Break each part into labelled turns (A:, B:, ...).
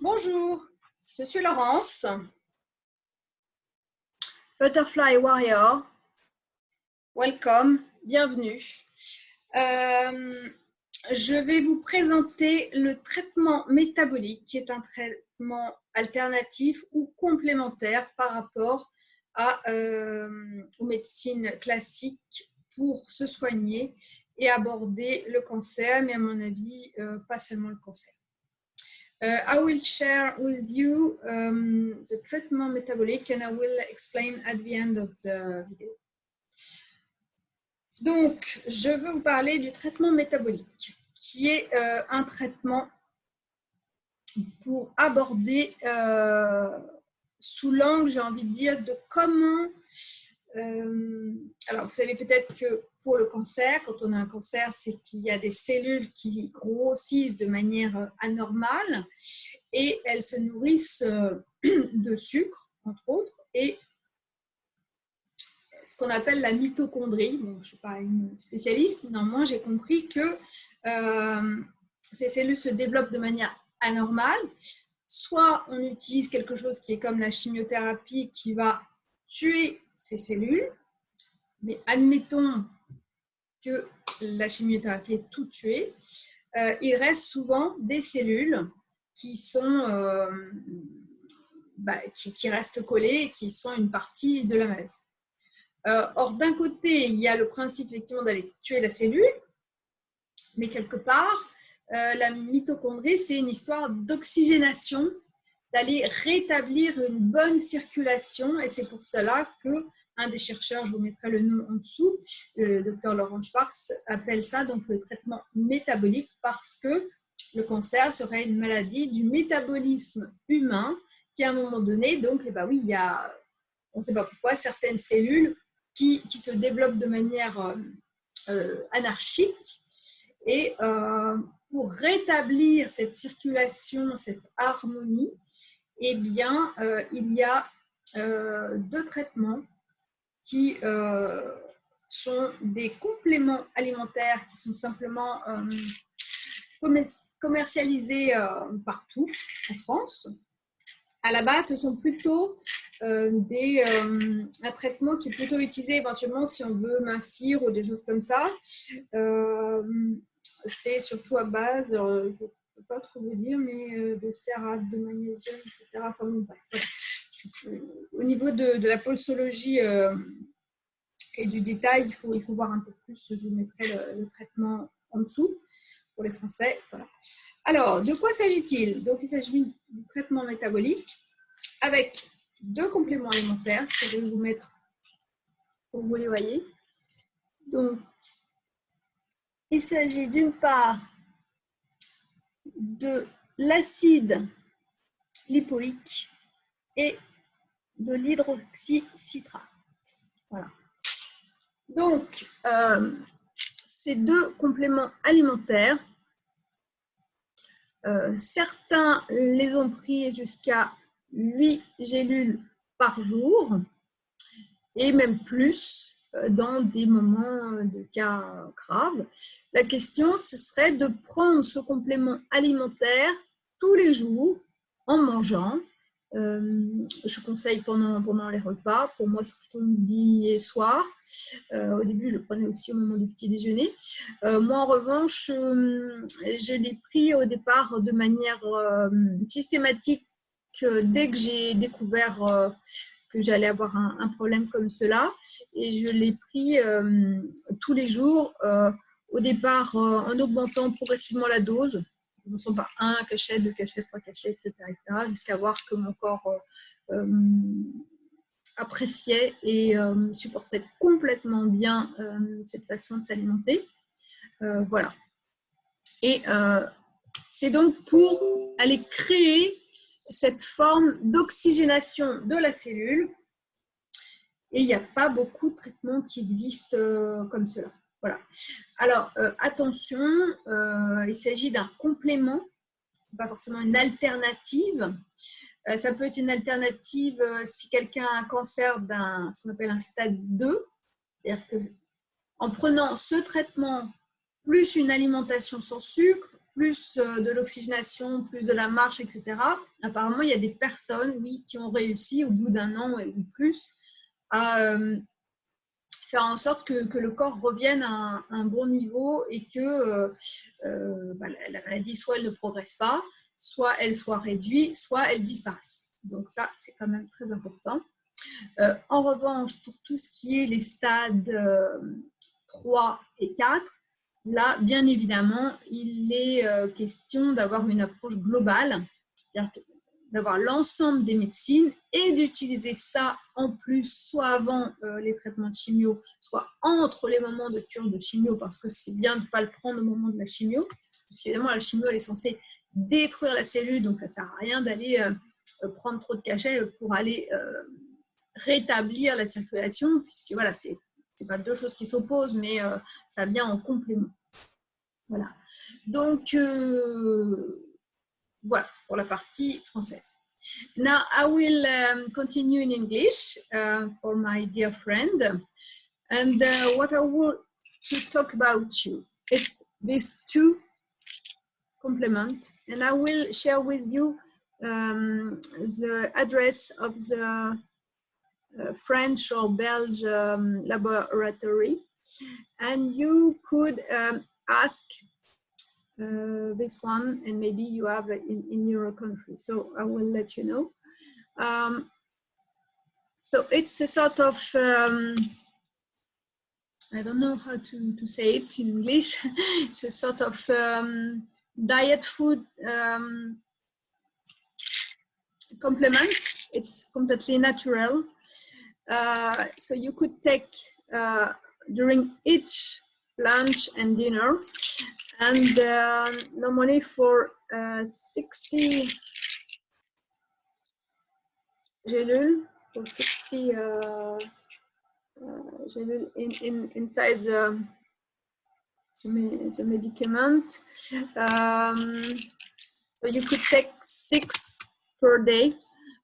A: Bonjour, je suis Laurence, Butterfly Warrior. Welcome, bienvenue. Euh, je vais vous présenter le traitement métabolique qui est un traitement alternatif ou complémentaire par rapport à, euh, aux médecines classiques pour se soigner et aborder le cancer, mais à mon avis, euh, pas seulement le cancer. Uh, I will share with you um, the treatment metabolic and I will explain at the end of the video. Donc, je veux vous parler du traitement métabolique, qui est euh, un traitement pour aborder euh, sous l'angle, j'ai envie de dire, de comment euh, alors, vous savez peut-être que pour le cancer, quand on a un cancer, c'est qu'il y a des cellules qui grossissent de manière anormale et elles se nourrissent euh, de sucre, entre autres, et ce qu'on appelle la mitochondrie. je ne suis pas une spécialiste, néanmoins, j'ai compris que euh, ces cellules se développent de manière anormale. Soit on utilise quelque chose qui est comme la chimiothérapie qui va tuer ces cellules, mais admettons que la chimiothérapie est tout tuée, euh, il reste souvent des cellules qui sont euh, bah, qui, restent collées et qui sont une partie de la maladie. Euh, or, d'un côté, il y a le principe effectivement d'aller tuer la cellule, mais quelque part, la mitochondrie, c'est une histoire d'oxygénation d'aller rétablir une bonne circulation. Et c'est pour cela que un des chercheurs, je vous mettrai le nom en dessous, le docteur Laurent Schwartz, appelle ça donc le traitement métabolique parce que le cancer serait une maladie du métabolisme humain qui, à un moment donné, donc, eh ben il y a, on ne sait pas pourquoi, certaines cellules qui, qui se développent de manière euh, euh, anarchique. Et euh, pour rétablir cette circulation, cette harmonie, eh bien, euh, il y a euh, deux traitements qui euh, sont des compléments alimentaires qui sont simplement commercialisés partout en France. À la base, ce sont plutôt des, un traitement qui est plutôt utilisé éventuellement si on veut mincir ou des choses comme ça. C'est surtout à base, pas trop vous dire, mais euh, de stérate, de magnésium, etc. Enfin, Au niveau de, la posologie euh, et du détail, il faut, il faut voir un peu plus. Je vous mettrai le, traitement en dessous pour les Français. Alors, de quoi s'agit-il? Donc, il s'agit du traitement métabolique avec deux compléments alimentaires que je vais vous mettre pour que vous les voyez. Donc, il s'agit d'une part de l'acide lipoïque et de l'hydroxycitrate. Voilà. Donc, euh, ces deux compléments alimentaires, euh, certains les ont pris jusqu'à 8 gélules par jour et même plus dans des moments de cas graves. La question, ce serait de prendre ce complément alimentaire tous les jours en mangeant. Euh, je conseille pendant, pendant les repas. Pour moi, c'est plutôt midi et soir. Euh, au début, je le prenais aussi au moment du petit déjeuner. moi, en revanche, je l'ai pris au départ de manière systématique dès que j'ai découvert que j'allais avoir un, problème comme cela. Et je l'ai pris euh, tous les jours, euh, au départ euh, en augmentant progressivement la dose, commençant par un cachet, deux cachets, trois cachets, etc. jusqu'à voir que mon corps appréciait et supportait complètement bien cette façon de s'alimenter. voilà. Et c'est donc pour aller créer cette forme d'oxygénation de la cellule. Et il n'y a pas beaucoup de traitements qui existent euh, comme cela. Voilà. Alors, euh, attention, euh, il s'agit d'un complément, pas forcément une alternative. ça peut être une alternative si quelqu'un a un cancer d'un, ce qu'on appelle un stade 2. C'est-à-dire qu'en prenant ce traitement plus une alimentation sans sucre, plus euh, de l'oxygénation, plus de la marche, etc. Apparemment, il y a des personnes, oui, qui ont réussi au bout d'un an ou plus à euh, faire en sorte que, le corps revienne à un, bon niveau et que bah, la, maladie, soit elle ne progresse pas, soit elle soit réduite, soit elle disparaisse. Donc ça, c'est quand même très important. en revanche, pour tout ce qui est les stades 3 et 4, Là, bien évidemment, il est euh, question d'avoir une approche globale, d'avoir l'ensemble des médecines et d'utiliser ça en plus, soit avant euh, les traitements de chimio, soit entre les moments de cure de chimio, parce que c'est bien de ne pas le prendre au moment de la chimio, parce qu'évidemment, la chimio, elle est censée détruire la cellule, donc ça ne sert à rien d'aller euh, prendre trop de cachets pour aller rétablir la circulation, puisque voilà, c'est pas deux choses qui s'opposent, mais ça vient en complément. Voilà. Donc, euh, voilà pour la partie française. Now, I will um, continue in English uh, for my dear friend. And uh, what I want to talk about you, it's these two complement. And I will share with you um, the address of the uh, French or Belgian laboratory. And you could um, ask uh, this one and maybe you have in, in your country. So I will let you know. Um, so it's a sort of, um, I don't know how to, to say it in English. it's a sort of um, diet food um, complement. It's completely natural. Uh, so you could take uh, during each lunch and dinner. And uh, normally for uh, 60 gélule, for 60 uh, uh, in, in, inside the, the, medicament. Um, so you could take six per day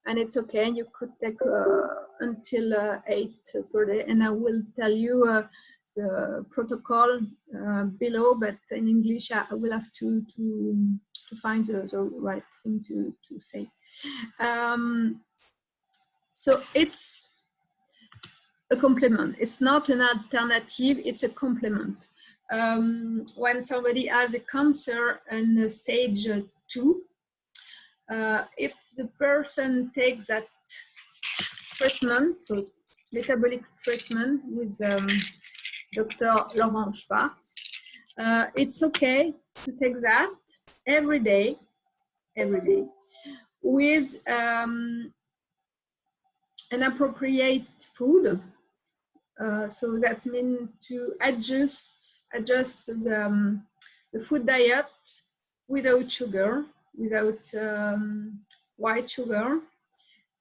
A: and it's okay. You could take uh, until uh, eight per day. And I will tell you the protocol uh, below, but in English I will have to to to find the, the right thing to to say. Um, so it's a complement. It's not an alternative. It's a complement. Um, when somebody has a cancer in stage two, uh, if the person takes that treatment, so metabolic treatment with um, Dr. Laurent Schwartz. Uh, it's okay to take that every day, every day, with um, an appropriate food. Uh, so that means to adjust, adjust the, um, the food diet without sugar, without um, white sugar,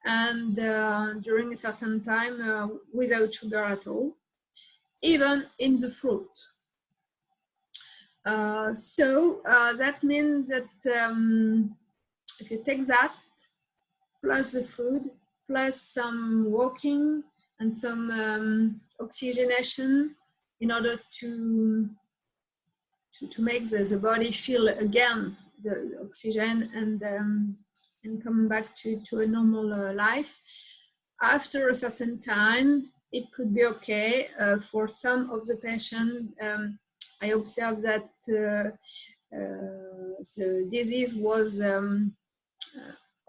A: and uh, during a certain time uh, without sugar at all even in the fruit. Uh, so uh, that means that um, if you take that plus the food plus some walking and some um, oxygenation in order to to, to make the, the body feel again the, oxygen and um, and come back to, to a normal uh, life after a certain time it could be okay. Uh, for some of the patients, um, I observed that uh, uh, the disease was um,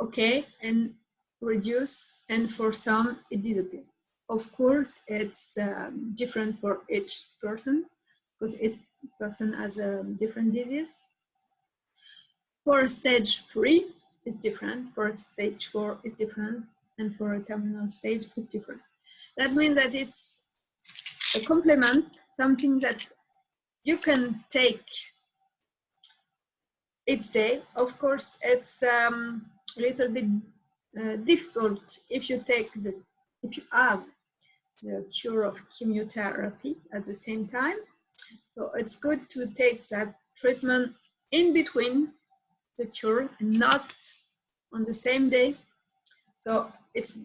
A: okay and reduced, and for some it disappeared. Of course, it's um, different for each person because each person has a different disease. For stage three, it's different. For stage four, it's different. And for a terminal stage, it's different. That means that it's a complement, something that you can take each day. Of course, it's um, a little bit uh, difficult if you take the, if you have the cure of chemotherapy at the same time. So it's good to take that treatment in between the cure and not on the same day. So it's,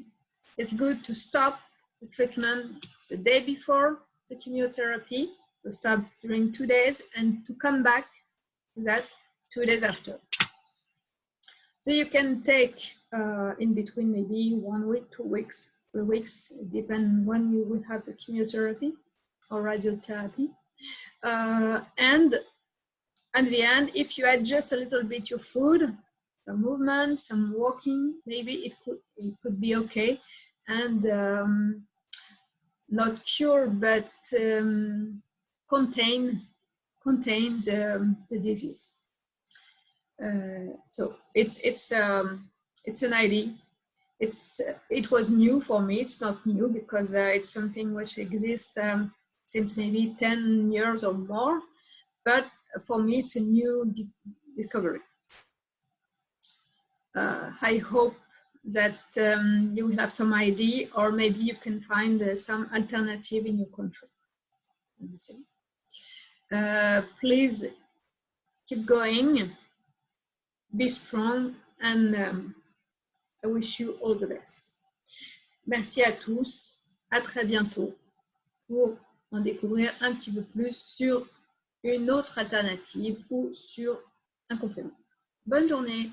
A: it's good to stop the treatment the day before the chemotherapy, to stop during two days and to come back to that two days after. So you can take uh, in between maybe one week, two weeks, three weeks, depending when you will have the chemotherapy or radiotherapy. Uh, and at the end, if you adjust a little bit your food, some movement, some walking, maybe it could, it could be okay. And um, not cure, but um, contain, contain the, the disease. Uh, so it's, it's, um, it's an idea. It's, it was new for me. It's not new because uh, it's something which exists um, since maybe 10 years or more. But for me, it's a new discovery. Uh, I hope that um, you will have some idea or maybe you can find uh, some alternative in your country. Uh, please keep going, be strong and um, I wish you all the best. Merci à tous, à très bientôt pour en découvrir un petit peu plus sur une autre alternative ou sur un complément. Bonne journée